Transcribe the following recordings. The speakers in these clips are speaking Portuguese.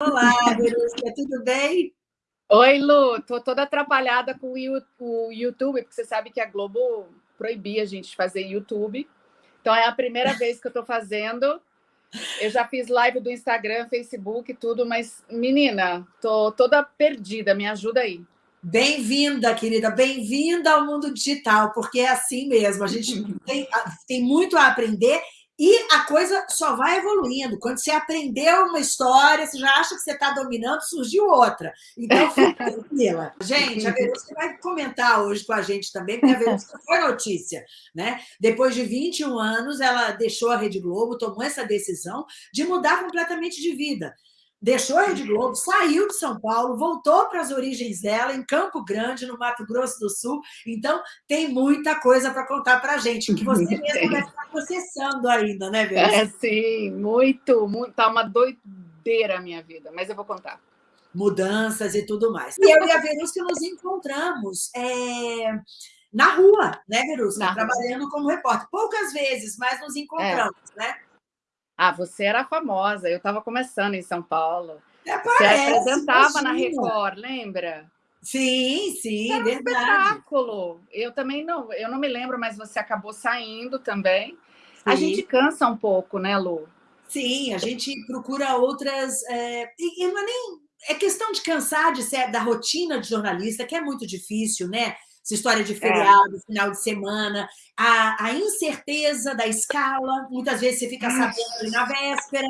Olá, Verusca, tudo bem? Oi, Lu, tô toda atrapalhada com o YouTube, porque você sabe que a Globo proibia a gente fazer YouTube. Então é a primeira vez que eu estou fazendo. Eu já fiz live do Instagram, Facebook, tudo, mas menina, tô toda perdida. Me ajuda aí. Bem-vinda, querida, bem-vinda ao mundo digital, porque é assim mesmo. A gente tem, tem muito a aprender e a coisa só vai evoluindo. Quando você aprendeu uma história, você já acha que você está dominando, surgiu outra. Então, fica tranquila. Gente, a Verusca vai comentar hoje com a gente também, porque a Verusca foi notícia. Né? Depois de 21 anos, ela deixou a Rede Globo, tomou essa decisão de mudar completamente de vida deixou a Rede Globo, saiu de São Paulo, voltou para as origens dela, em Campo Grande, no Mato Grosso do Sul. Então, tem muita coisa para contar para a gente, que você mesmo vai estar processando ainda, né, Vera? É, sim, muito, muito. Tá uma doideira a minha vida, mas eu vou contar. Mudanças e tudo mais. E eu e a Verusca nos encontramos é, na rua, né, Verusca? Trabalhando como repórter. Poucas vezes, mas nos encontramos, é. né? Ah, você era famosa, eu estava começando em São Paulo. É, você apresentava imagina. na Record, lembra? Sim, sim, era um verdade. espetáculo. Eu também não, eu não me lembro, mas você acabou saindo também. Sim. A gente cansa um pouco, né, Lu? Sim, a gente procura outras. É, e não é nem. É questão de cansar de ser da rotina de jornalista, que é muito difícil, né? Essa história de é. feriado, é. final de semana, a, a, incerteza da escala, muitas vezes você fica sabendo na véspera,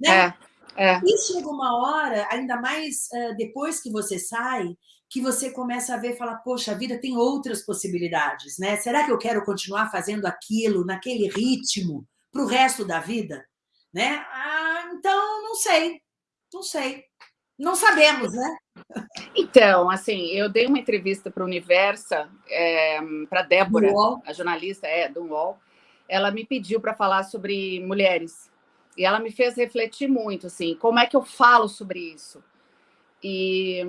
né? É. É. E chega uma hora, ainda mais uh, depois que você sai, que você começa a ver e fala, poxa, a vida tem outras possibilidades, né? Será que eu quero continuar fazendo aquilo, naquele ritmo, para o resto da vida? Né? Ah, então, não sei, não sei. Não sabemos, né? Então, assim, eu dei uma entrevista para o Universa, é, para Débora, a jornalista é, do UOL. Ela me pediu para falar sobre mulheres. E ela me fez refletir muito, assim, como é que eu falo sobre isso? E,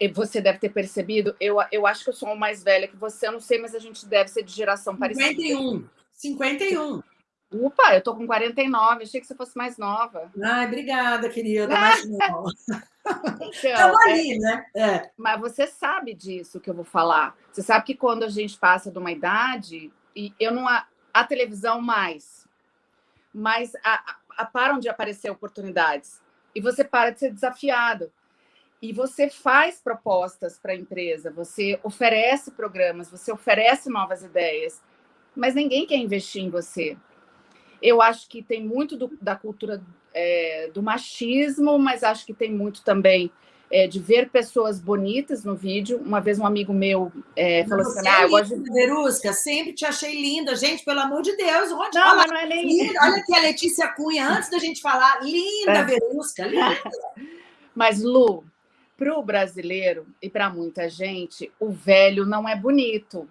e você deve ter percebido, eu, eu acho que eu sou mais velha que você, eu não sei, mas a gente deve ser de geração 51. parecida. 51. 51. Opa, eu tô com 49, achei que você fosse mais nova. Ai, obrigada, querida, mais nova. Então, ali, é, né? É. Mas você sabe disso que eu vou falar. Você sabe que quando a gente passa de uma idade, e eu não a, a televisão mais, mas a, a, param de aparecer oportunidades. E você para de ser desafiado. E você faz propostas para a empresa, você oferece programas, você oferece novas ideias, mas ninguém quer investir em você. Eu acho que tem muito do, da cultura é, do machismo, mas acho que tem muito também é, de ver pessoas bonitas no vídeo. Uma vez um amigo meu é, falou assim: ah, eu gosto de. Verusca, sempre te achei linda, gente, pelo amor de Deus. Onde não, mas não é nem. Linda. Olha aqui a Letícia Cunha, antes da gente falar, linda, é. Verusca, linda. Mas, Lu, para o brasileiro e para muita gente, o velho não é bonito.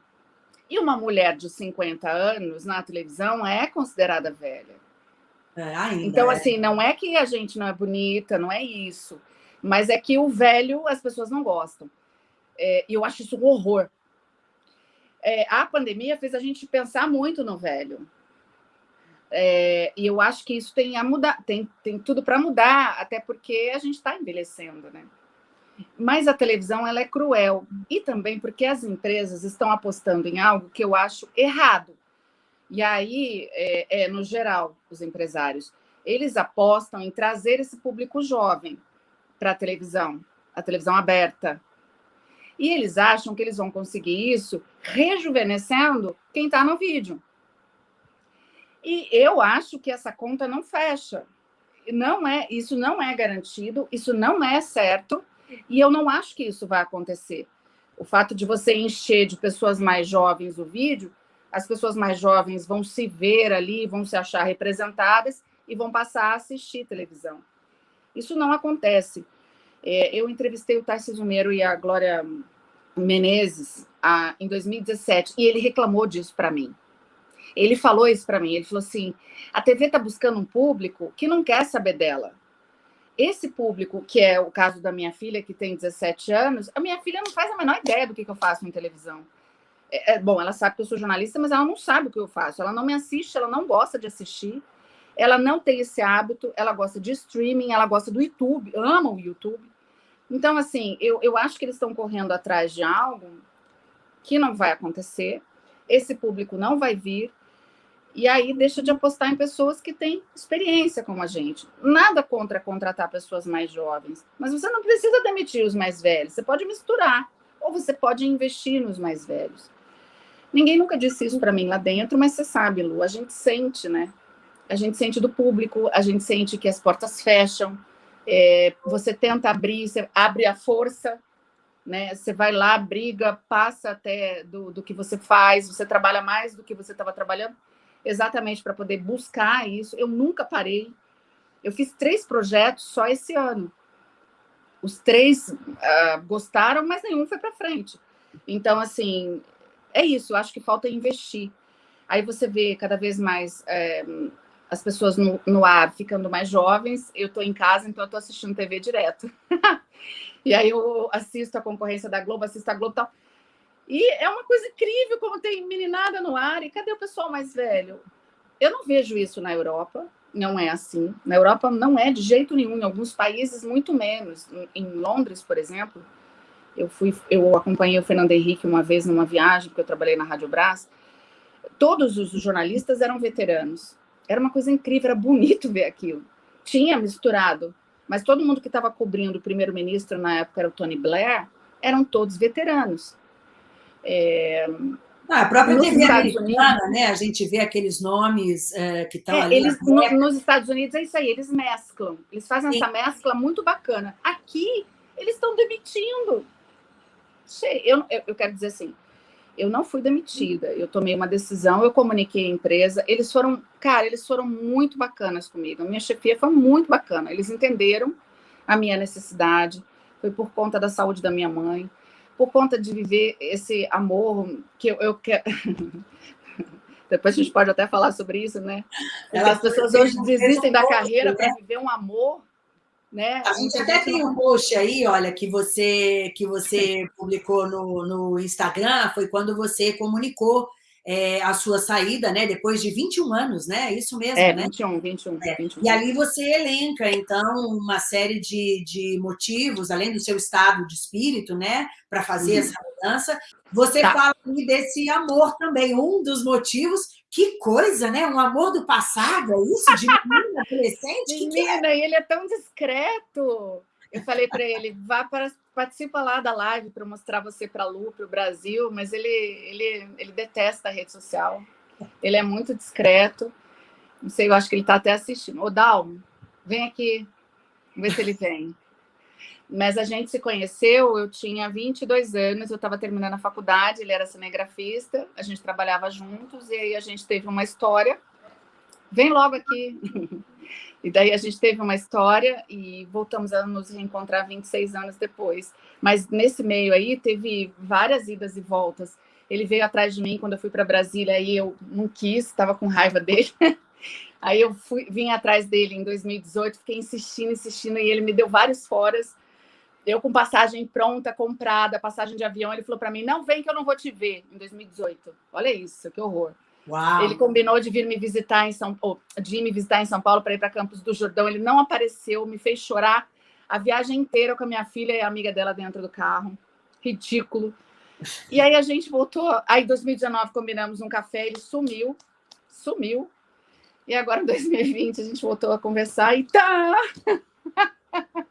E uma mulher de 50 anos na televisão é considerada velha. É, ainda então, é. assim, não é que a gente não é bonita, não é isso. Mas é que o velho as pessoas não gostam. É, e eu acho isso um horror. É, a pandemia fez a gente pensar muito no velho. É, e eu acho que isso tem a mudar, tem, tem tudo para mudar, até porque a gente está envelhecendo, né? Mas a televisão ela é cruel e também porque as empresas estão apostando em algo que eu acho errado. E aí, é, é, no geral, os empresários, eles apostam em trazer esse público jovem para a televisão, a televisão aberta. E eles acham que eles vão conseguir isso rejuvenescendo quem está no vídeo. E eu acho que essa conta não fecha. Não é, isso não é garantido, isso não é certo. E eu não acho que isso vai acontecer. O fato de você encher de pessoas mais jovens o vídeo, as pessoas mais jovens vão se ver ali, vão se achar representadas e vão passar a assistir televisão. Isso não acontece. É, eu entrevistei o Tarcísio Meiro e a Glória Menezes a, em 2017 e ele reclamou disso para mim. Ele falou isso para mim. Ele falou assim: a TV está buscando um público que não quer saber dela esse público, que é o caso da minha filha, que tem 17 anos, a minha filha não faz a menor ideia do que, que eu faço em televisão. É, é, bom, ela sabe que eu sou jornalista, mas ela não sabe o que eu faço. Ela não me assiste, ela não gosta de assistir. ela não tem esse hábito, ela gosta de streaming, ela gosta do YouTube, ama o YouTube. Então, assim, eu, eu acho que eles estão correndo atrás de algo que não vai acontecer, esse público não vai vir, e aí deixa de apostar em pessoas que têm experiência como a gente. Nada contra contratar pessoas mais jovens, mas você não precisa demitir os mais velhos, você pode misturar, ou você pode investir nos mais velhos. Ninguém nunca disse isso para mim lá dentro, mas você sabe, Lu, a gente sente, né? A gente sente do público, a gente sente que as portas fecham, é, você tenta abrir, você abre a força, né? Você vai lá, briga, passa até do, do que você faz, você trabalha mais do que você estava trabalhando, exatamente para poder buscar isso. Eu nunca parei. Eu fiz três projetos só esse ano. Os três uh, gostaram, mas nenhum foi para frente. Então, assim, é isso. Eu acho que falta investir. Aí você vê cada vez mais é, as pessoas no, no, ar ficando mais jovens. Eu estou em casa, então eu estou assistindo TV direto. e aí eu assisto a concorrência da Globo, assisto a Globo e tal. E é uma coisa incrível como tem meninada no ar. E cadê o pessoal mais velho? Eu não vejo isso na Europa, não é assim. Na Europa não é de jeito nenhum, em alguns países muito menos. Em Londres, por exemplo, eu fui, eu acompanhei o Fernando Henrique uma vez numa viagem, porque eu trabalhei na Rádio Brás. Todos os jornalistas eram veteranos. Era uma coisa incrível, era bonito ver aquilo. Tinha misturado, mas todo mundo que estava cobrindo o primeiro-ministro na época era o Tony Blair, eram todos veteranos. É, ah, a própria TV americana, Unidos, né? A gente vê aqueles nomes é, que estão é, ali. Eles, no, nos Estados Unidos é isso aí, eles mesclam. Eles fazem Sim. essa mescla muito bacana. Aqui, eles estão demitindo. Eu, eu, eu quero dizer assim, eu não fui demitida, eu tomei uma decisão, eu comuniquei a empresa, eles foram, cara, eles foram muito bacanas comigo, a minha chefia foi muito bacana, eles entenderam a minha necessidade, foi por conta da saúde da minha mãe, por conta de viver esse amor que eu, eu quero. Depois a gente pode até falar sobre isso, né? Porque as pessoas hoje desistem da carreira para né? viver um amor. Né? A gente até tem um post aí, olha, que você que você publicou no, no Instagram, foi quando você comunicou é, a sua saída, né? Depois de 21 anos, né? Isso mesmo, é, né? 21, 21, é. 21. E ali você elenca, então, uma série de, de motivos, além do seu estado de espírito, né? Para fazer uhum. essa mudança. Você tá. fala desse amor também, um dos motivos. Que coisa, né? Um amor do passado, é isso? De menina, adolescente? Menina, que é? e ele é tão discreto. Eu falei para ele, vá para participa lá da live para mostrar você para a Lu, para o Brasil, mas ele, ele, ele detesta a rede social. Ele é muito discreto. Não sei, eu acho que ele está até assistindo. Ô, Dalmo, vem aqui, vamos ver se ele vem. Mas a gente se conheceu, eu tinha 22 anos, eu estava terminando a faculdade, ele era cinegrafista, a gente trabalhava juntos, e aí a gente teve uma história. Vem logo aqui. E daí a gente teve uma história e voltamos a nos reencontrar 26 anos depois. Mas nesse meio aí teve várias idas e voltas. Ele veio atrás de mim quando eu fui para Brasília e eu não quis, estava com raiva dele. Aí eu fui, vim atrás dele em 2018, fiquei insistindo, insistindo, e ele me deu vários foras. Eu com passagem pronta, comprada, passagem de avião, ele falou para mim: não vem que eu não vou te ver em 2018. Olha isso, que horror. Uau. Ele combinou de vir me visitar em São Paulo, de me visitar em São Paulo para ir para Campos do Jordão. Ele não apareceu, me fez chorar a viagem inteira com a minha filha e a amiga dela dentro do carro. Ridículo. E aí a gente voltou. Aí em 2019 combinamos um café, ele sumiu, sumiu. E agora em 2020 a gente voltou a conversar e tá.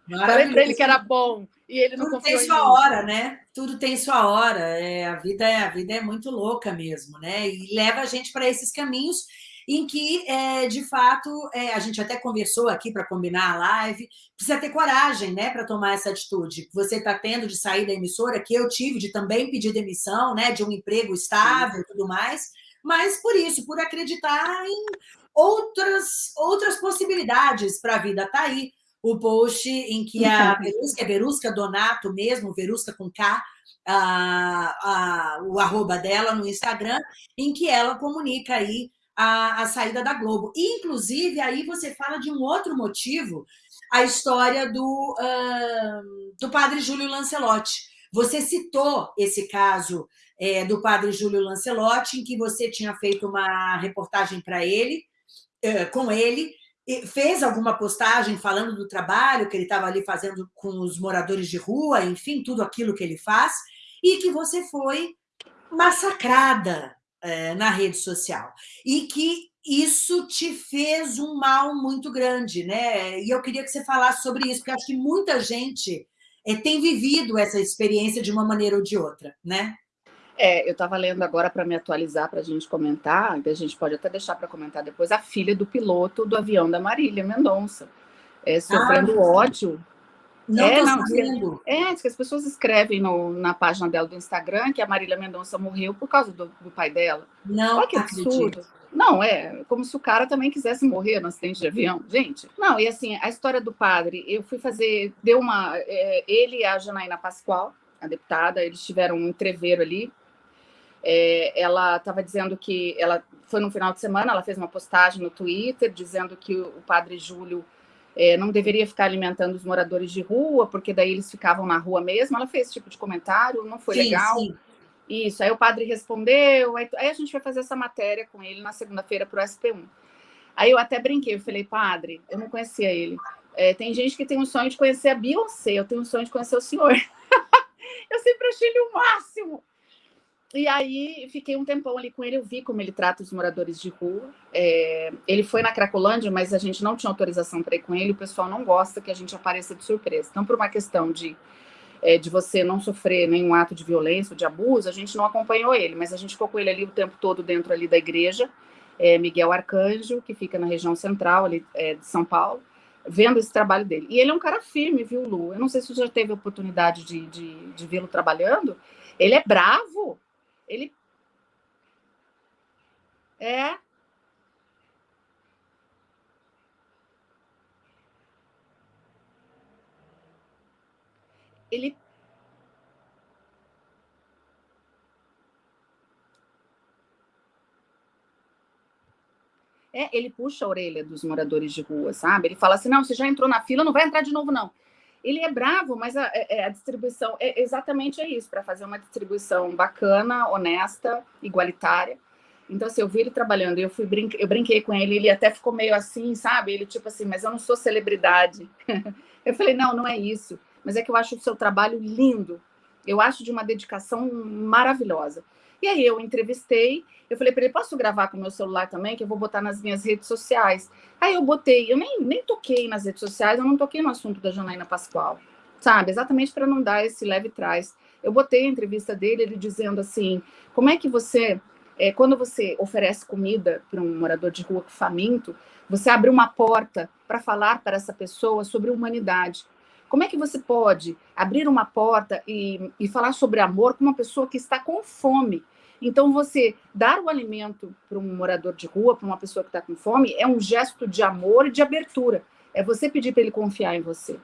Falei para ele que era bom. E ele não Tudo tem sua hora, né? Tudo tem sua hora. É, a, vida, é, a vida é muito louca mesmo, né? E leva a gente para esses caminhos em que, é, de fato, é, a gente até conversou aqui para combinar a live, precisa ter coragem né, para tomar essa atitude. Você está tendo de sair da emissora, que eu tive de também pedir demissão, né, de um emprego estável e tudo mais, mas por isso, por acreditar em outras, outras possibilidades para a vida. Está aí o post em que a Verusca, é Verusca Donato mesmo, Verusca com K, a, a, o arroba dela no Instagram, em que ela comunica aí a, a saída da Globo. E, inclusive, aí você fala de um outro motivo, a história do, uh, do padre Júlio Lancelotti. Você citou esse caso é, do padre Júlio Lancelotti, em que você tinha feito uma reportagem para ele, uh, com ele, fez alguma postagem falando do trabalho que ele estava ali fazendo com os moradores de rua, enfim, tudo aquilo que ele faz, e que você foi massacrada é, na rede social. E que isso te fez um mal muito grande, né? E eu queria que você falasse sobre isso, porque acho que muita gente é, tem vivido essa experiência de uma maneira ou de outra, né? É, eu estava lendo agora para me atualizar, para a gente comentar, a gente pode até deixar para comentar depois, a filha do piloto do avião da Marília Mendonça, é, sofrendo ah, ódio. Não é, não, sabendo. É, que as pessoas escrevem no, na página dela do Instagram que a Marília Mendonça morreu por causa do, do pai dela. Não, Olha que absurdo. Não, é como se o cara também quisesse morrer no acidente de avião. Gente, não, e assim, a história do padre, eu fui fazer, deu uma. É, ele e a Janaína Pascoal, a deputada, eles tiveram um entreveiro ali, é, ela estava dizendo que ela foi no final de semana, ela fez uma postagem no Twitter dizendo que o padre Júlio é, não deveria ficar alimentando os moradores de rua, porque daí eles ficavam na rua mesmo. Ela fez esse tipo de comentário, não foi sim, legal. Sim. Isso, aí o padre respondeu, aí, aí, a gente vai fazer essa matéria com ele na segunda-feira para o SP1. Aí eu até brinquei, eu falei, padre, eu não conhecia ele. É, tem gente que tem um sonho de conhecer a Beyoncé, eu tenho um sonho de conhecer o senhor. eu sempre achei ele o máximo. E aí fiquei um tempão ali com ele, eu vi como ele trata os moradores de rua. É, ele foi na Cracolândia, mas a gente não tinha autorização para ir com ele, o pessoal não gosta que a gente apareça de surpresa. Então, por uma questão de, é, de você não sofrer nenhum ato de violência ou de abuso, a gente não acompanhou ele, mas a gente ficou com ele ali o tempo todo dentro ali da igreja, é, Miguel Arcanjo, que fica na região central ali é, de São Paulo, vendo esse trabalho dele. E ele é um cara firme, viu, Lu? Eu não sei se você já teve a oportunidade de, de, de vê-lo trabalhando. Ele é bravo, ele é ele É, ele puxa a orelha dos moradores de rua, sabe? Ele fala assim: não, você já entrou na fila, não vai entrar de novo, não ele é bravo, mas a, é, é, a distribuição é exatamente é isso, para fazer uma distribuição bacana, honesta, igualitária. Então, assim, eu vi ele trabalhando, eu fui eu brinquei com ele, ele até ficou meio assim, sabe? Ele tipo assim, mas eu não sou celebridade. eu falei, não, não é isso. Mas é que eu acho o seu trabalho lindo. Eu acho de uma dedicação maravilhosa. E aí eu entrevistei, eu falei para ele, posso gravar com o meu celular também, que eu vou botar nas minhas redes sociais. Aí eu botei, eu nem, nem toquei nas redes sociais, eu não toquei no assunto da Janaína Pascoal, sabe? Exatamente para não dar esse leve trás. Eu botei a entrevista dele, ele dizendo assim, como é que você, é, quando você oferece comida para um morador de rua faminto, você abre uma porta para falar para essa pessoa sobre humanidade. Como é que você pode abrir uma porta e, e falar sobre amor com uma pessoa que está com fome? Então, você dar o alimento para um morador de rua, para uma pessoa que está com fome, é um gesto de amor e de abertura. É você pedir para ele confiar em você.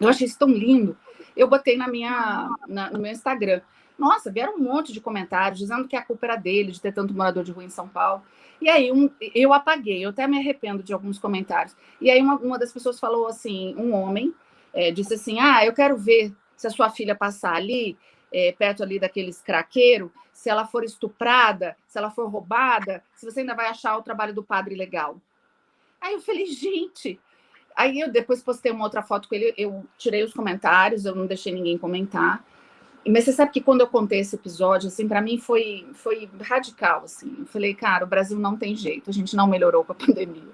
Eu achei isso tão lindo. Eu botei na minha, na, no meu Instagram. Nossa, vieram um monte de comentários dizendo que a culpa era dele, de ter tanto morador de rua em São Paulo. E aí um, eu apaguei, eu até me arrependo de alguns comentários. E aí uma, uma das pessoas falou assim, um homem, é, disse assim, ah, eu quero ver se a sua filha passar ali, é, perto ali daqueles craqueiros, se ela for estuprada, se ela for roubada, se você ainda vai achar o trabalho do padre legal. Aí eu falei, gente. Aí eu depois postei uma outra foto com ele, eu tirei os comentários, eu não deixei ninguém comentar. Mas você sabe que quando eu contei esse episódio, assim, para mim foi, foi radical, assim. Eu falei, cara, o Brasil não tem jeito, a gente não melhorou com a pandemia.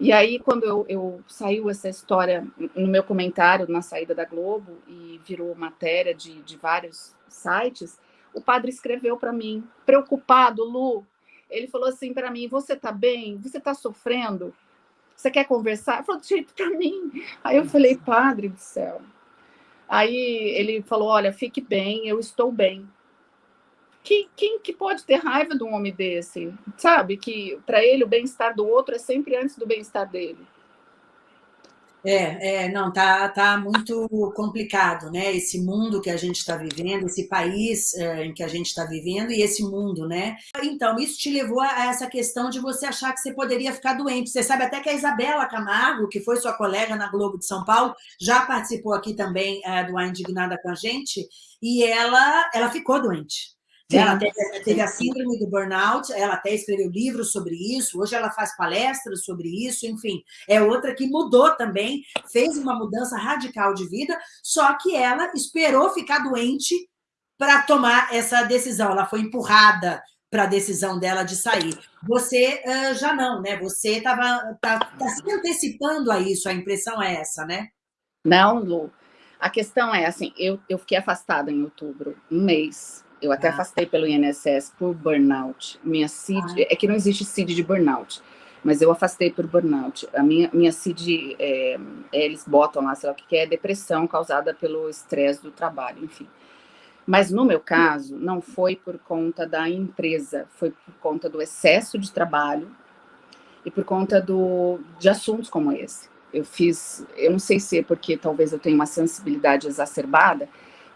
E aí, quando eu, eu saiu essa história no meu comentário na saída da Globo e virou matéria de, de vários sites, o padre escreveu para mim, preocupado, Lu. Ele falou assim para mim: Você está bem? Você está sofrendo? Você quer conversar? Ele falou: jeito para mim. Aí eu falei: Padre do céu. Aí ele falou: Olha, fique bem, eu estou bem. Quem, quem que pode ter raiva de um homem desse? Sabe que para ele o bem-estar do outro é sempre antes do bem-estar dele. É, é, não, tá, tá muito complicado, né? Esse mundo que a gente está vivendo, esse país é, em que a gente está vivendo e esse mundo, né? Então, isso te levou a essa questão de você achar que você poderia ficar doente. Você sabe até que a Isabela Camargo, que foi sua colega na Globo de São Paulo, já participou aqui também é, do A Indignada com a gente, e ela, ela ficou doente Ela teve, teve, a síndrome do burnout, ela até escreveu livros sobre isso, hoje ela faz palestras sobre isso, enfim. É outra que mudou também, fez uma mudança radical de vida, só que ela esperou ficar doente para tomar essa decisão. Ela foi empurrada para a decisão dela de sair. Você uh, já não, né? Você estava tá, tá se antecipando a isso, a impressão é essa, né? Não, Lu. A questão é assim, eu, eu fiquei afastada em outubro, um mês. Eu até ah. afastei pelo INSS por burnout. Minha CID, ah. é que não existe CID de burnout, mas eu afastei por burnout. A minha, minha CID, é, eles botam lá, sei lá o que é, depressão causada pelo estresse do trabalho, enfim. Mas no meu caso, não foi por conta da empresa, foi por conta do excesso de trabalho e por conta do, de assuntos como esse eu fiz, eu não sei se é porque talvez eu tenha uma sensibilidade exacerbada,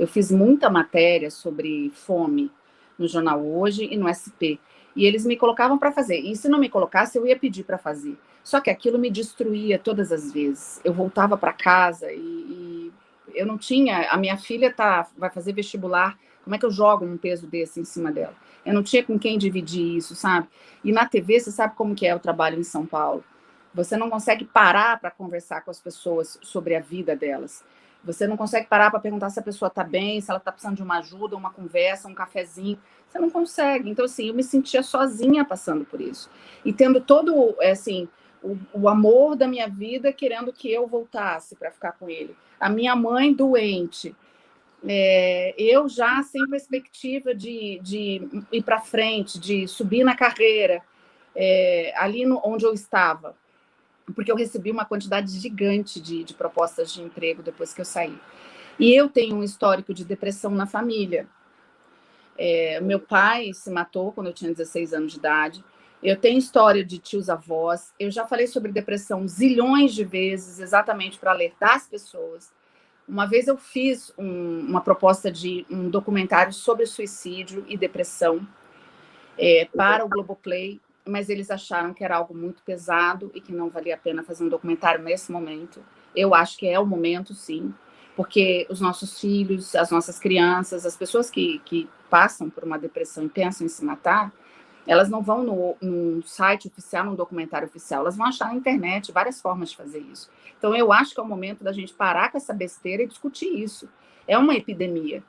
eu fiz muita matéria sobre fome no jornal Hoje e no SP. E eles me colocavam para fazer. E se não me colocasse, eu ia pedir para fazer. Só que aquilo me destruía todas as vezes. Eu voltava para casa e, e, eu não tinha. A minha filha tá, vai fazer vestibular. Como é que eu jogo um peso desse em cima dela? Eu não tinha com quem dividir isso, sabe? E na TV, você sabe como que é o trabalho em São Paulo. Você não consegue parar para conversar com as pessoas sobre a vida delas. Você não consegue parar para perguntar se a pessoa está bem, se ela está precisando de uma ajuda, uma conversa, um cafezinho. Você não consegue. Então, assim, eu me sentia sozinha passando por isso. E tendo todo, é, assim, o, o amor da minha vida querendo que eu voltasse para ficar com ele. A minha mãe doente. É, eu já sem perspectiva de, de ir para frente, de subir na carreira, é, ali no, onde eu estava porque eu recebi uma quantidade gigante de, de propostas de emprego depois que eu saí. E eu tenho um histórico de depressão na família. É, meu pai se matou quando eu tinha 16 anos de idade. Eu tenho história de tios avós. Eu já falei sobre depressão zilhões de vezes, exatamente para alertar as pessoas. Uma vez eu fiz um, uma proposta de um documentário sobre suicídio e depressão é, para o Globoplay mas eles acharam que era algo muito pesado e que não valia a pena fazer um documentário nesse momento. Eu acho que é o momento, sim, porque os nossos filhos, as nossas crianças, as pessoas que, que passam por uma depressão e pensam em se matar, elas não vão no, num site oficial, num documentário oficial, elas vão achar na internet várias formas de fazer isso. Então, eu acho que é o momento da gente parar com essa besteira e discutir isso. É uma epidemia.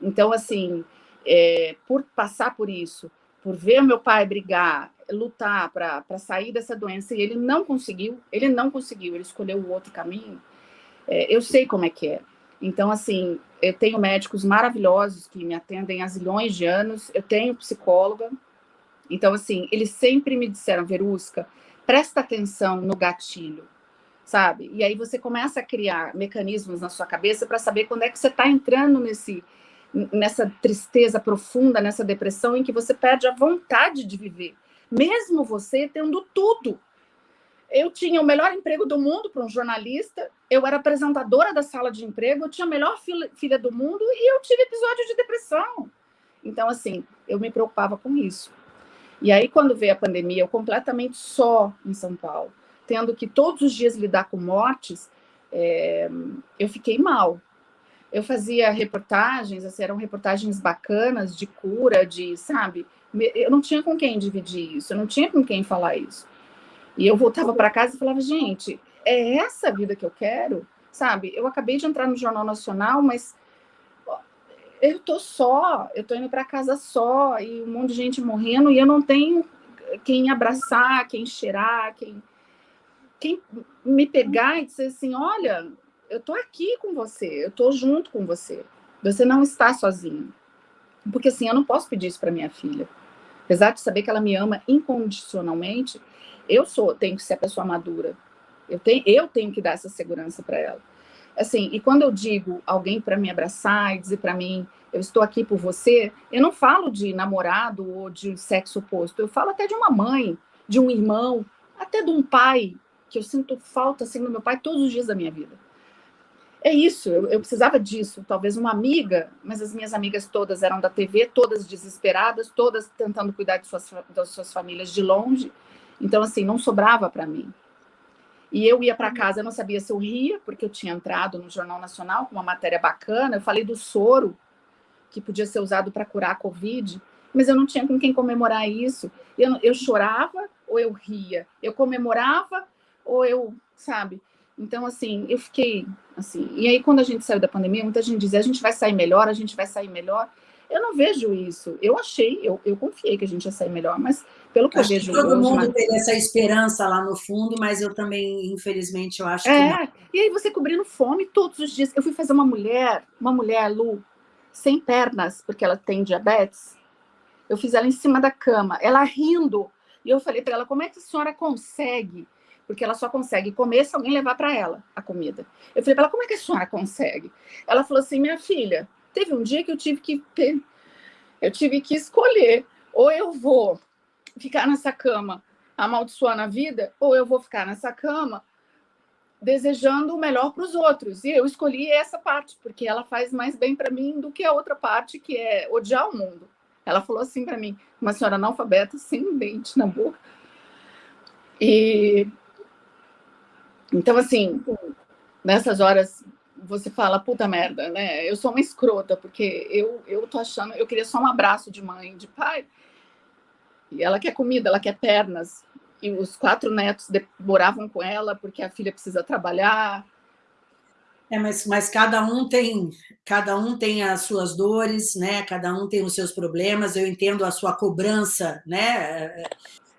Então, assim, é, por passar por isso, por ver meu pai brigar, lutar para sair dessa doença e ele não conseguiu, ele não conseguiu, ele escolheu o outro caminho, é, eu sei como é que é. Então, assim, eu tenho médicos maravilhosos que me atendem há zilhões de anos, eu tenho psicóloga, então, assim, eles sempre me disseram, Verusca, presta atenção no gatilho, sabe? E aí você começa a criar mecanismos na sua cabeça para saber quando é que você está entrando nesse, nessa tristeza profunda, nessa depressão, em que você perde a vontade de viver mesmo você tendo tudo. Eu tinha o melhor emprego do mundo para um jornalista, eu era apresentadora da sala de emprego, eu tinha a melhor filha, do mundo e eu tive episódio de depressão. Então, assim, eu me preocupava com isso. E aí, quando veio a pandemia, eu completamente só em São Paulo, tendo que todos os dias lidar com mortes, é, eu fiquei mal. Eu fazia reportagens, assim, eram reportagens bacanas de cura, de, sabe, eu não tinha com quem dividir isso, eu não tinha com quem falar isso. E eu voltava para casa e falava, gente, é essa a vida que eu quero? Sabe? Eu acabei de entrar no Jornal Nacional, mas eu tô só, eu tô indo para casa só, e um monte de gente morrendo, e eu não tenho quem abraçar, quem cheirar, quem, quem me pegar e dizer assim, olha, eu tô aqui com você, eu tô junto com você, você não está sozinho. Porque assim, eu não posso pedir isso para minha filha. Apesar de saber que ela me ama incondicionalmente, eu sou, tenho que ser a pessoa madura. Eu tenho, eu tenho que dar essa segurança para ela. Assim, e quando eu digo alguém para me abraçar e dizer para mim, eu estou aqui por você, eu não falo de namorado ou de sexo oposto, eu falo até de uma mãe, de um irmão, até de um pai, que eu sinto falta assim no meu pai todos os dias da minha vida é isso, eu, eu, precisava disso, talvez uma amiga, mas as minhas amigas todas eram da TV, todas desesperadas, todas tentando cuidar de suas, das suas famílias de longe, então assim, não sobrava para mim. E eu ia para casa, eu não sabia se eu ria, porque eu tinha entrado no Jornal Nacional com uma matéria bacana, eu falei do soro, que podia ser usado para curar a Covid, mas eu não tinha com quem comemorar isso. Eu, eu chorava ou eu ria, eu comemorava ou eu, sabe? Então, assim, eu fiquei assim. E aí, quando a gente saiu da pandemia, muita gente dizia: a gente vai sair melhor, a gente vai sair melhor. Eu não vejo isso. Eu achei, eu, eu confiei que a gente ia sair melhor, mas pelo que acho eu vejo. Que todo hoje, mundo mas... tem essa esperança lá no fundo, mas eu também, infelizmente, eu acho é, que. É, e aí você cobrindo fome todos os dias. Eu fui fazer uma mulher, uma mulher, Lu, sem pernas, porque ela tem diabetes. Eu fiz ela em cima da cama, ela rindo. E eu falei para ela: como é que a senhora consegue? Porque ela só consegue comer se alguém levar para ela a comida. Eu falei para ela: como é que a senhora consegue? Ela falou assim: minha filha, teve um dia que eu tive que eu tive que escolher ou eu vou ficar nessa cama amaldiçoando a vida, ou eu vou ficar nessa cama desejando o melhor para os outros. E eu escolhi essa parte, porque ela faz mais bem para mim do que a outra parte, que é odiar o mundo. Ela falou assim para mim, uma senhora analfabeta, sem um dente na boca. E então, assim, nessas horas você fala, puta merda, né? Eu sou uma escrota, porque eu, eu tô achando, eu queria só um abraço de mãe, de pai. E ela quer comida, ela quer pernas. E os quatro netos moravam com ela porque a filha precisa trabalhar. É, mas, mas cada um tem cada um tem as suas dores, né? Cada um tem os seus problemas. Eu entendo a sua cobrança, né?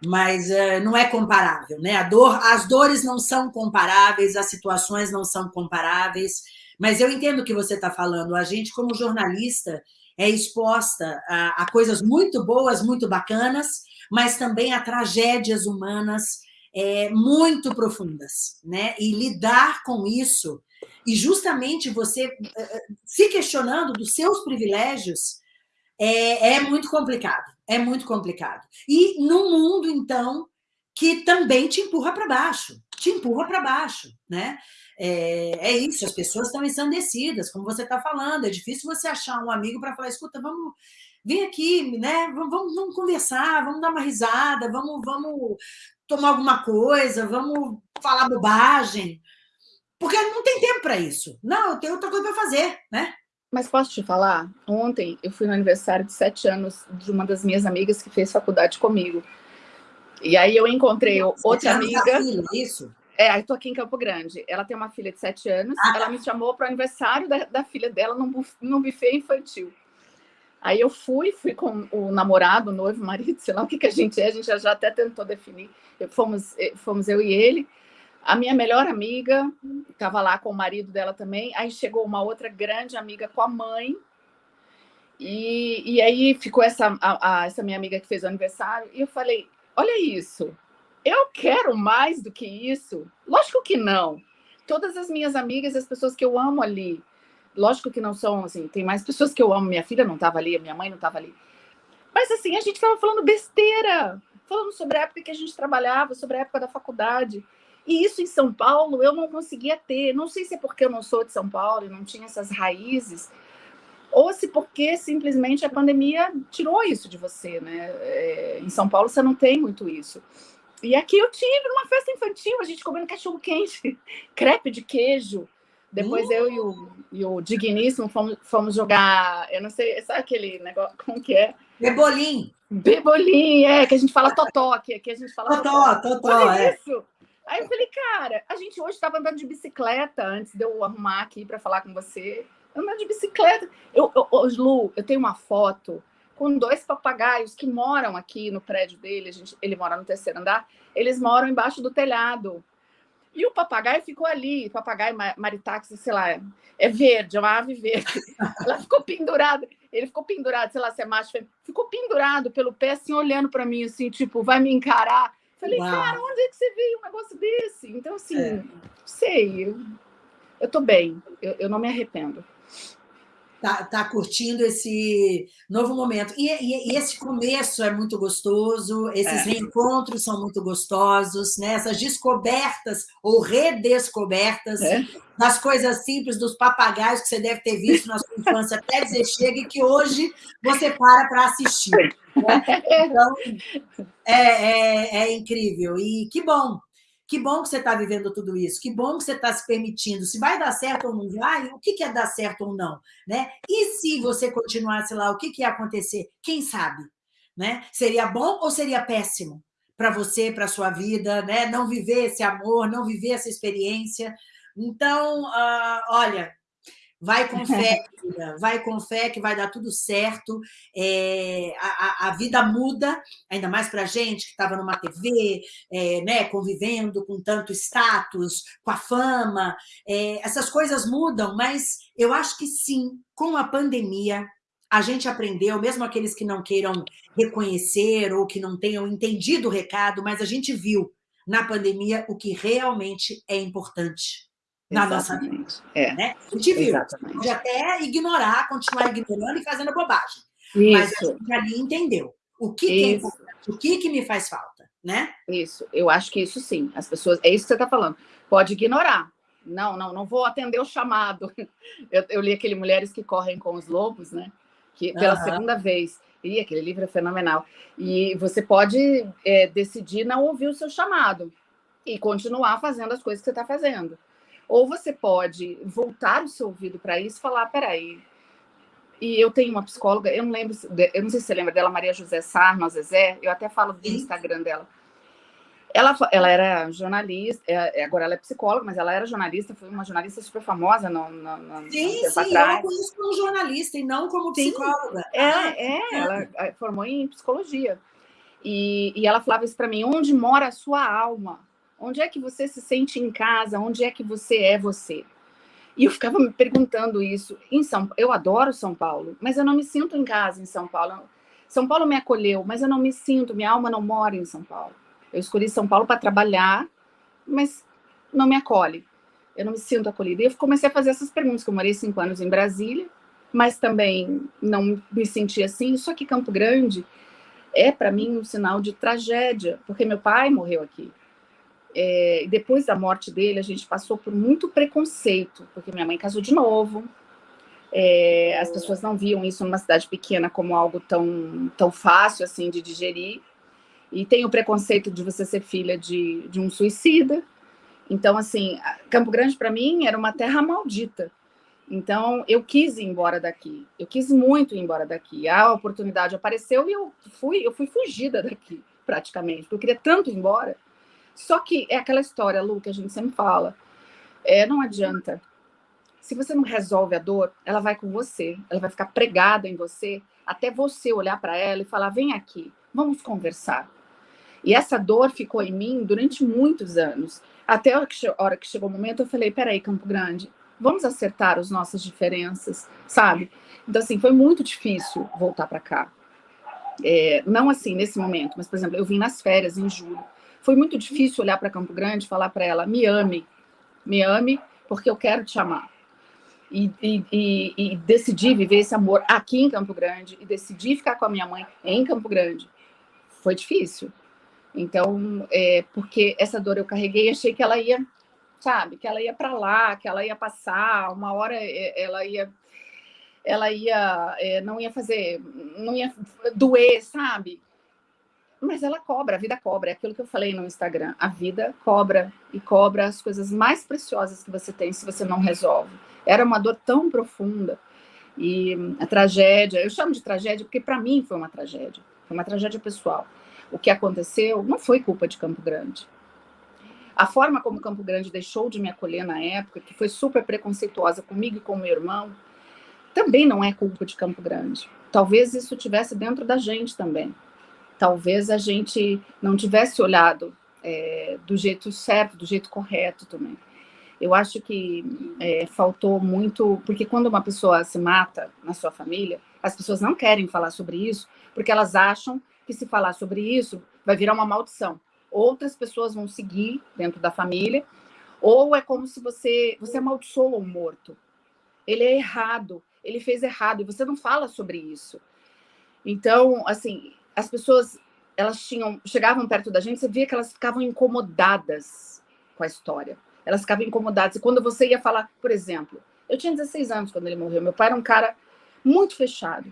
Mas é, não é comparável, né? A dor, as dores não são comparáveis, as situações não são comparáveis. Mas eu entendo o que você está falando. A gente, como jornalista, é exposta a, a coisas muito boas, muito bacanas, mas também a tragédias humanas é, muito profundas, né? E lidar com isso e justamente você eh, se questionando dos seus privilégios é, é muito complicado, é muito complicado. E no mundo, então, que também te empurra para baixo, te empurra para baixo, né? É, é, isso, as pessoas estão ensandecidas, como você está falando, é difícil você achar um amigo para falar, escuta, vamos, vem aqui, né? Vamos, vamos, vamos, conversar, vamos dar uma risada, vamos, vamos tomar alguma coisa, vamos falar bobagem, porque não tem tempo para isso. Não, eu tenho outra coisa para fazer, né? Mas posso te falar? Ontem eu fui no aniversário de sete anos de uma das minhas amigas que fez faculdade comigo. E aí eu encontrei outra amiga. Filha, isso? É, estou aqui em Campo Grande. Ela tem uma filha de sete anos. Ah, ela tá. me chamou para o aniversário da, da, filha dela num, num buffet infantil. Aí eu fui, fui com o namorado, o noivo, o marido, sei lá o que, que a gente é, a gente já, já até tentou definir. Fomos, eh, fomos eu e ele. A minha melhor amiga estava lá com o marido dela também. Aí chegou uma outra grande amiga com a mãe. E, e aí ficou essa, a, a, essa minha amiga que fez o aniversário. E eu falei: Olha isso, eu quero mais do que isso? Lógico que não. Todas as minhas amigas, as pessoas que eu amo ali, lógico que não são assim, tem mais pessoas que eu amo. Minha filha não estava ali, minha mãe não estava ali. Mas assim, a gente estava falando besteira, falando sobre a época que a gente trabalhava, sobre a época da faculdade. E isso em São Paulo eu não conseguia ter. Não sei se é porque eu não sou de São Paulo e não tinha essas raízes, ou se porque simplesmente a pandemia tirou isso de você, né? É, em São Paulo você não tem muito isso. E aqui eu tive numa festa infantil, a gente comendo cachorro quente, crepe de queijo. Depois uh! eu e o, e o Digníssimo fomos, fomos jogar, eu não sei, sabe aquele negócio, como que é? Bebolim. Bebolim, é, que a gente fala totó aqui, aqui a gente fala totó. Totó, totó, é. isso. Aí eu falei, cara, a gente hoje estava andando de bicicleta antes de eu arrumar aqui para falar com você. Andando de bicicleta. Eu, eu, Lu, eu tenho uma foto com dois papagaios que moram aqui no prédio dele. A gente, ele mora no terceiro andar. Eles moram embaixo do telhado. E o papagaio ficou ali, papagaio maritax, sei lá, é verde, é uma ave verde. Ela ficou pendurada, ele ficou pendurado, sei lá se é macho, ficou pendurado pelo pé, assim, olhando para mim, assim, tipo, vai me encarar. Falei, Uau. cara, onde é que você veio um negócio desse? Então, assim, é. sei, eu, eu tô bem, eu, eu não me arrependo. Tá, tá, curtindo esse novo momento. E, e, e, esse começo é muito gostoso, esses é. reencontros são muito gostosos, né? essas descobertas ou redescobertas é. das coisas simples, dos papagaios que você deve ter visto na sua infância até dizer chega e que hoje você para para assistir. Né? Então, é, é, é incrível. E que bom Que bom que você está vivendo tudo isso, que bom que você está se permitindo. Se vai dar certo ou não vai, o que é dar certo ou não? Né? E se você continuasse lá, o que, que ia acontecer? Quem sabe? Né? Seria bom ou seria péssimo para você, para sua vida? Né? Não viver esse amor, não viver essa experiência. Então, uh, olha, Vai com fé, filha, vai com fé que vai dar tudo certo. É, a, a, vida muda, ainda mais para a gente que estava numa TV, é, né, convivendo com tanto status, com a fama. É, essas coisas mudam, mas eu acho que sim, com a pandemia, a gente aprendeu, mesmo aqueles que não queiram reconhecer ou que não tenham entendido o recado, mas a gente viu na pandemia o que realmente é importante na nossa vida. É. Né? A gente viu, Exatamente. pode até ignorar, continuar ignorando e fazendo bobagem. Isso. Mas a gente ali entendeu o que, é importante, o que, que me faz falta, né? Isso, eu acho que isso sim. As pessoas, é isso que você está falando. Pode ignorar. Não, não, não vou atender o chamado. Eu, eu li aquele Mulheres que Correm com os Lobos, né? Que pela uhum. segunda vez. E aquele livro é fenomenal. E você pode é, decidir não ouvir o seu chamado e continuar fazendo as coisas que você está fazendo. Ou você pode voltar o seu ouvido para isso e falar, peraí, e eu tenho uma psicóloga, eu não lembro, eu não sei se você lembra dela, Maria José Sarma Zezé, eu até falo do Instagram dela. Ela, ela era jornalista, é, é, agora ela é psicóloga, mas ela era jornalista, foi uma jornalista super famosa no, no, no sim, sim, atrás. eu conheço como jornalista e não como psicóloga. É, é, é, ela formou em psicologia. E, e ela falava isso para mim, onde mora a sua alma? Onde é que você se sente em casa? Onde é que você é você? E eu ficava me perguntando isso. Em São, eu adoro São Paulo, mas eu não me sinto em casa em São Paulo. São Paulo me acolheu, mas eu não me sinto. Minha alma não mora em São Paulo. Eu escolhi São Paulo para trabalhar, mas não me acolhe. Eu não me sinto acolhida. E eu comecei a fazer essas perguntas. Que eu morei cinco anos em Brasília, mas também não me senti assim. Isso aqui, Campo Grande, é para mim um sinal de tragédia, porque meu pai morreu aqui. É, depois da morte dele, a gente passou por muito preconceito, porque minha mãe casou de novo. É, as pessoas não viam isso numa cidade pequena como algo tão, tão fácil assim de digerir. E tem o preconceito de você ser filha de, de um suicida. Então, assim, Campo Grande para mim era uma terra maldita. Então, eu quis ir embora daqui. Eu quis muito ir embora daqui. A oportunidade apareceu e eu fui, eu fui fugida daqui, praticamente. Porque eu queria tanto ir embora só que é aquela história, Lu, que a gente sempre fala. É, não adianta. Se você não resolve a dor, ela vai com você, ela vai ficar pregada em você, até você olhar para ela e falar: vem aqui, vamos conversar. E essa dor ficou em mim durante muitos anos. Até a hora que chegou o momento, eu falei: peraí, Campo Grande, vamos acertar as nossas diferenças, sabe? Então, assim, foi muito difícil voltar para cá. É, não assim nesse momento, mas, por exemplo, eu vim nas férias em julho. Foi muito difícil olhar para Campo Grande e falar para ela: me ame, me ame, porque eu quero te amar. E, e, e, e decidi viver esse amor aqui em Campo Grande e decidi ficar com a minha mãe em Campo Grande. Foi difícil. Então, é, porque essa dor eu carreguei, achei que ela ia, sabe, que ela ia para lá, que ela ia passar, uma hora é, ela ia ela ia é, não ia fazer, não ia doer, sabe? Mas ela cobra, a vida cobra, é aquilo que eu falei no Instagram. A vida cobra e cobra as coisas mais preciosas que você tem se você não resolve. Era uma dor tão profunda. E a tragédia, eu chamo de tragédia porque para mim foi uma tragédia, foi uma tragédia pessoal. O que aconteceu não foi culpa de Campo Grande. A forma como Campo Grande deixou de me acolher na época, que foi super preconceituosa comigo e com meu irmão, também não é culpa de Campo Grande. Talvez isso tivesse dentro da gente também talvez a gente não tivesse olhado é, do jeito certo, do jeito correto também. Eu acho que é, faltou muito, porque quando uma pessoa se mata na sua família, as pessoas não querem falar sobre isso, porque elas acham que se falar sobre isso vai virar uma maldição. Outras pessoas vão seguir dentro da família, ou é como se você você amaldiçoou o morto. Ele é errado, ele fez errado e você não fala sobre isso. Então, assim, as pessoas elas tinham chegavam perto da gente, você via que elas ficavam incomodadas com a história. Elas ficavam incomodadas. E quando você ia falar, por exemplo, eu tinha 16 anos quando ele morreu. Meu pai era um cara muito fechado,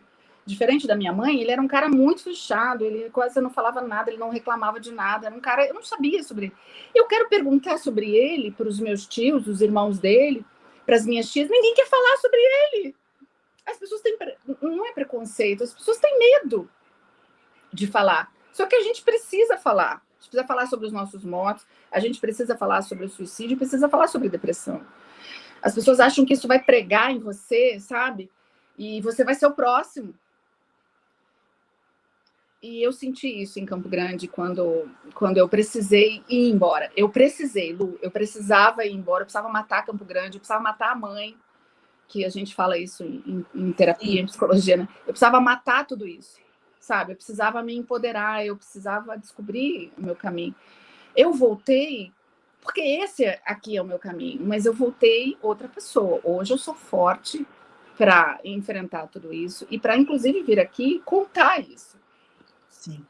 Diferente da minha mãe, ele era um cara muito fechado, ele quase não falava nada, ele não reclamava de nada, era um cara, eu não sabia sobre ele. Eu quero perguntar sobre ele para os meus tios, os irmãos dele, para as minhas tias, ninguém quer falar sobre ele. As pessoas têm, não é preconceito, as pessoas têm medo de falar. Só que a gente precisa falar. A gente precisa falar sobre os nossos mortos, a gente precisa falar sobre o suicídio, precisa falar sobre depressão. As pessoas acham que isso vai pregar em você, sabe? E você vai ser o próximo. E eu senti isso em Campo Grande quando, quando eu precisei ir embora. Eu precisei, Lu, eu precisava ir embora, eu precisava matar Campo Grande, eu precisava matar a mãe, que a gente fala isso em, em terapia, em psicologia, né? Eu precisava matar tudo isso, sabe? Eu precisava me empoderar, eu precisava descobrir o meu caminho. Eu voltei, porque esse aqui é o meu caminho, mas eu voltei outra pessoa. Hoje eu sou forte para enfrentar tudo isso e para, inclusive, vir aqui contar isso Sim.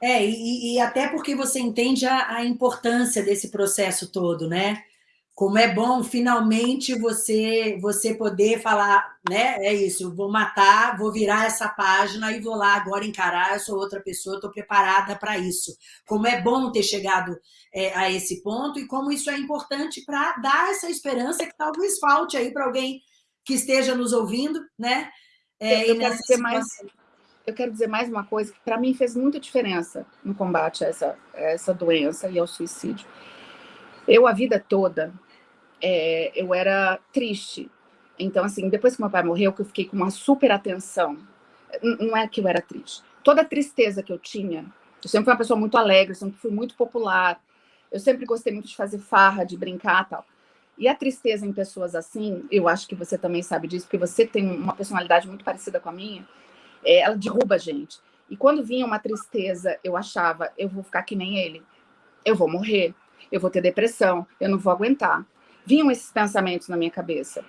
É, e, e, até porque você entende a, a, importância desse processo todo, né? Como é bom finalmente você você poder falar, né? É isso, vou matar, vou virar essa página e vou lá agora encarar, eu sou outra pessoa, estou preparada para isso. Como é bom ter chegado é, a esse ponto e como isso é importante para dar essa esperança que talvez falte aí para alguém que esteja nos ouvindo, né? É, eu quero ser mais eu quero dizer mais uma coisa que para mim fez muita diferença no combate a essa, a essa doença e ao suicídio. Eu, a vida toda, é, eu era triste. Então, assim, depois que meu pai morreu, que eu fiquei com uma super atenção, não é que eu era triste. Toda a tristeza que eu tinha, eu sempre fui uma pessoa muito alegre, sempre fui muito popular, eu sempre gostei muito de fazer farra, de brincar tal. E a tristeza em pessoas assim, eu acho que você também sabe disso, porque você tem uma personalidade muito parecida com a minha, é, ela derruba a gente. E quando vinha uma tristeza, eu achava, eu vou ficar que nem ele, eu vou morrer, eu vou ter depressão, eu não vou aguentar. Vinham esses pensamentos na minha cabeça.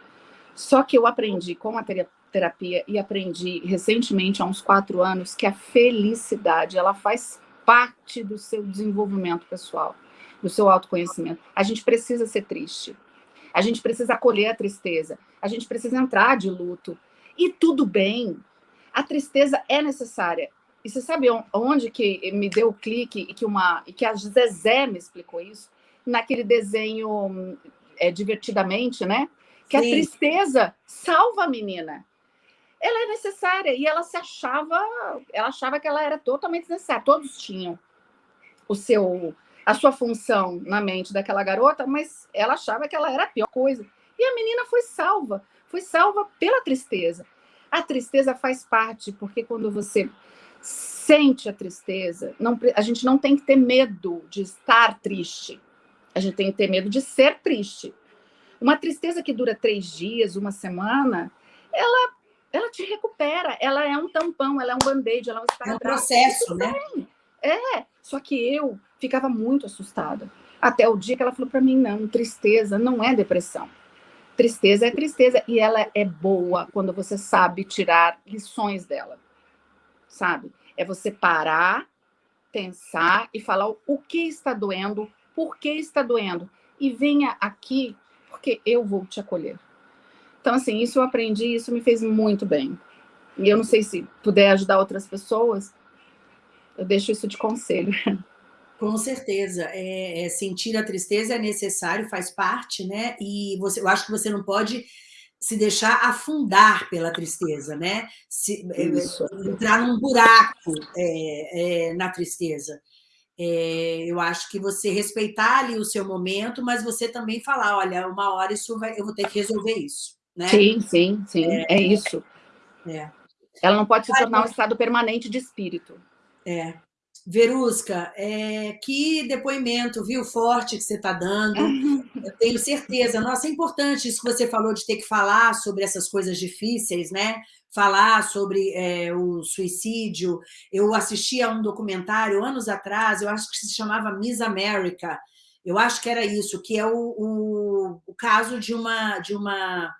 Só que eu aprendi com a terapia e aprendi recentemente, há uns quatro anos, que a felicidade, ela faz parte do seu desenvolvimento pessoal, do seu autoconhecimento. A gente precisa ser triste. A gente precisa acolher a tristeza. A gente precisa entrar de luto. E tudo bem, a tristeza é necessária. E você sabe onde que me deu o clique e que, uma, e que a Zezé me explicou isso? Naquele desenho é, Divertidamente, né? Que Sim. a tristeza salva a menina. Ela é necessária e ela se achava, ela achava que ela era totalmente necessária. Todos tinham o seu, a sua função na mente daquela garota, mas ela achava que ela era a pior coisa. E a menina foi salva, foi salva pela tristeza. A tristeza faz parte, porque quando você sente a tristeza, não, a gente não tem que ter medo de estar triste. A gente tem que ter medo de ser triste. Uma tristeza que dura três dias, uma semana, ela, ela te recupera. Ela é um tampão, ela é um band-aid, ela é um processo, né? É, só que eu ficava muito assustada. Até o dia que ela falou para mim, não, tristeza não é depressão. Tristeza é tristeza e ela é boa quando você sabe tirar lições dela, sabe? É você parar, pensar e falar o que está doendo, por que está doendo e venha aqui porque eu vou te acolher. Então, assim, isso eu aprendi, isso me fez muito bem. E eu não sei se puder ajudar outras pessoas, eu deixo isso de conselho. Com certeza. É, é, sentir a tristeza é necessário, faz parte, né? E você, eu acho que você não pode se deixar afundar pela tristeza, né? Se, é, entrar num buraco é, é, na tristeza. É, eu acho que você respeitar ali o seu momento, mas você também falar, olha, uma hora isso vai, eu vou ter que resolver isso. Né? Sim, sim, sim, é, isso. Ela não pode se tornar um estado permanente de espírito. É, Verusca, é, que depoimento, viu, forte que você está dando. Eu tenho certeza. Nossa, é importante isso que você falou de ter que falar sobre essas coisas difíceis, né? Falar sobre é, o suicídio. Eu assisti a um documentário anos atrás, eu acho que se chamava Miss America. Eu acho que era isso, que é o, o, o caso de uma, de uma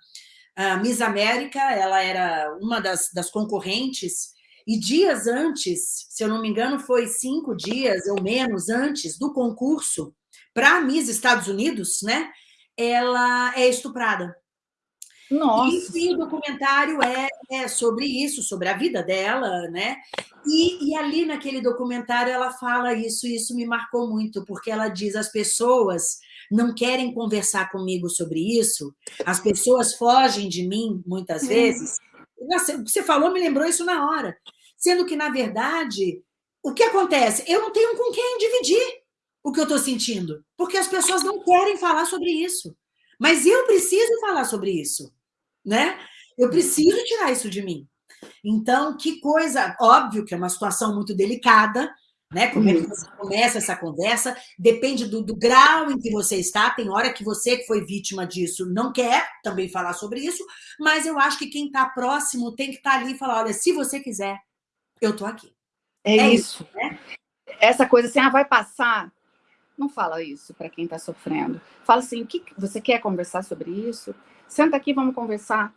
uh, Miss América, ela era uma das, das concorrentes e dias antes, se eu não me engano, foi cinco dias ou menos antes do concurso para a Miss Estados Unidos, né? Ela é estuprada. Nossa. E, enfim, o documentário é, é, sobre isso, sobre a vida dela, né? E, e, ali naquele documentário ela fala isso, e isso me marcou muito, porque ela diz: as pessoas não querem conversar comigo sobre isso, as pessoas fogem de mim muitas vezes. Nossa, o que você falou me lembrou isso na hora. Sendo que, na verdade, o que acontece? Eu não tenho com quem dividir o que eu estou sentindo, porque as pessoas não querem falar sobre isso. Mas eu preciso falar sobre isso, né? Eu preciso tirar isso de mim. Então, que coisa, óbvio que é uma situação muito delicada, né? Como é que você começa essa conversa? Depende do, do, grau em que você está. Tem hora que você que foi vítima disso não quer também falar sobre isso, mas eu acho que quem está próximo tem que estar tá ali e falar: olha, se você quiser, eu estou aqui. É, é isso. isso né? Essa coisa assim, ah, vai passar. Não fala isso para quem está sofrendo. Fala assim: que você quer conversar sobre isso? Senta aqui, vamos conversar.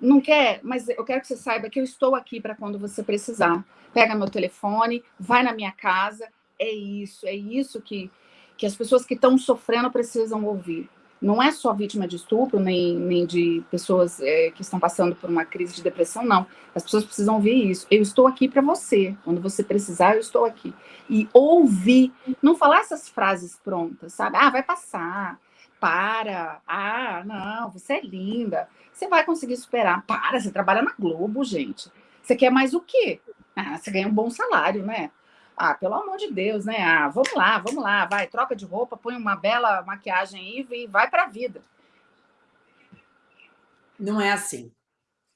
Não quer, mas eu quero que você saiba que eu estou aqui para quando você precisar. Pega meu telefone, vai na minha casa. É isso, é isso que, que as pessoas que estão sofrendo precisam ouvir. Não é só vítima de estupro, nem, nem de pessoas é, que estão passando por uma crise de depressão, não. As pessoas precisam ouvir isso. Eu estou aqui para você. Quando você precisar, eu estou aqui. E ouvir, não falar essas frases prontas, sabe? Ah, vai passar. Para. Ah, não, você é linda você vai conseguir superar. Para, você trabalha na Globo, gente. Você quer mais o quê? Ah, você ganha um bom salário, né? Ah, pelo amor de Deus, né? Ah, vamos lá, vamos lá, vai, troca de roupa, põe uma bela maquiagem aí e vai para a vida. Não é assim.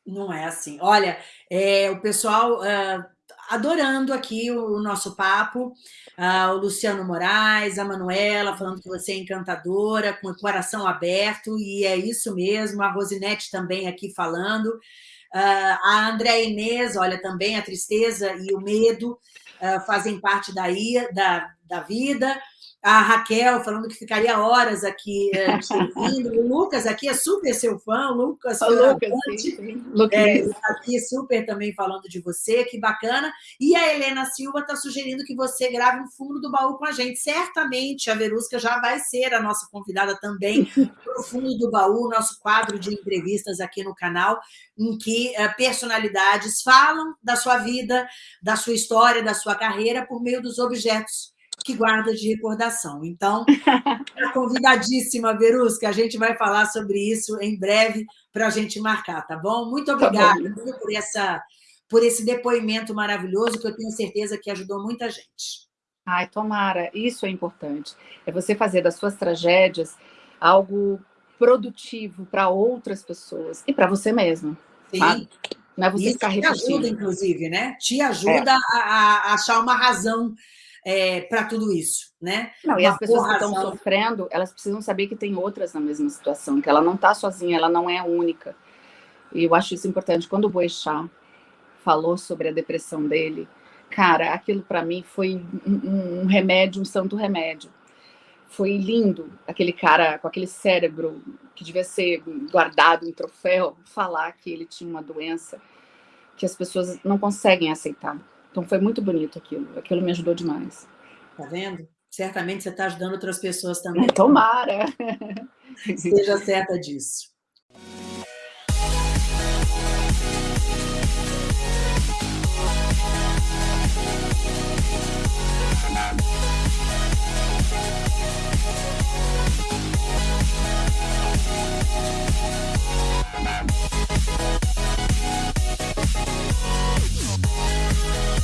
Não é assim. Olha, é, o pessoal uh, adorando aqui o, nosso papo. Uh, o Luciano Moraes, a Manuela, falando que você é encantadora, com o coração aberto, e é isso mesmo. A Rosinete também aqui falando. Uh, a André Inês, olha, também a tristeza e o medo uh, fazem parte daí, da, da vida a Raquel falando que ficaria horas aqui é, ouvindo. O Lucas aqui é super seu fã, o Lucas, o Lucas sim, é, aqui super também falando de você, que bacana. E a Helena Silva está sugerindo que você grave um fundo do baú com a gente. Certamente a Verusca já vai ser a nossa convidada também para o fundo do baú, nosso quadro de entrevistas aqui no canal, em que uh, personalidades falam da sua vida, da sua história, da sua carreira por meio dos objetos que guarda de recordação. Então, tá convidadíssima, Verusca, a gente vai falar sobre isso em breve para a gente marcar, tá bom? Muito obrigada tá por, essa, por esse depoimento maravilhoso que eu tenho certeza que ajudou muita gente. Ai, tomara, isso é importante. É você fazer das suas tragédias algo produtivo para outras pessoas e para você mesmo. Sim. Sabe? Não é você isso ficar te ajuda, inclusive, né? Te ajuda é. a, a achar uma razão é, para tudo isso, né? Não, e as pessoas que estão sofrendo, elas precisam saber que tem outras na mesma situação, que ela não está sozinha, ela não é única. E eu acho isso importante. Quando o Boechat falou sobre a depressão dele, cara, aquilo para mim foi um, um, remédio, um santo remédio. Foi lindo aquele cara com aquele cérebro que devia ser guardado em troféu, falar que ele tinha uma doença que as pessoas não conseguem aceitar. Então foi muito bonito aquilo, aquilo me ajudou demais. Tá vendo? Certamente você está ajudando outras pessoas também. Tomara! Seja certa disso. We'll be right back.